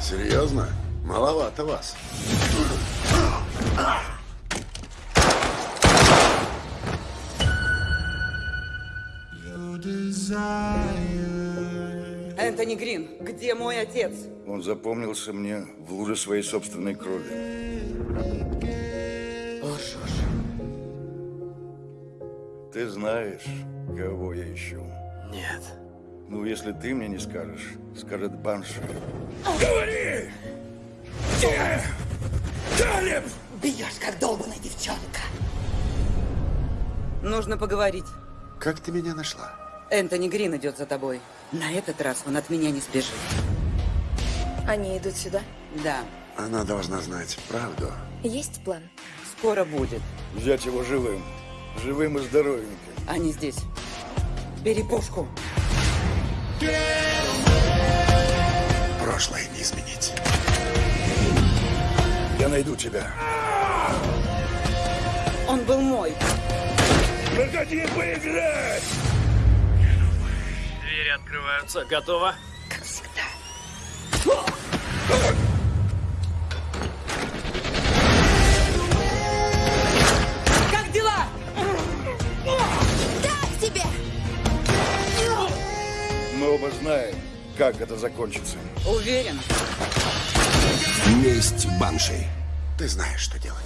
Серьезно? Маловато вас. Энтони Грин, где мой отец? Он запомнился мне в луже своей собственной крови. Лжешь. Ты знаешь, кого я ищу. Нет. Ну, если ты мне не скажешь, скажет Банши. Бьешь, как долбаная девчонка. Нужно поговорить. Как ты меня нашла? Энтони Грин идет за тобой. На этот раз он от меня не сбежит. Они идут сюда. Да, Она должна знать правду. Есть план? скоро будет. Взять его живым. Живым и здоровеньким. Они здесь. Бери пушку. Прошлое не изменить. Я найду тебя. Он был мой. Проходи поиграть! Двери открываются. Готово? Как всегда. Оба знаем, как это закончится. Уверен. Месть Банши. Ты знаешь, что делать.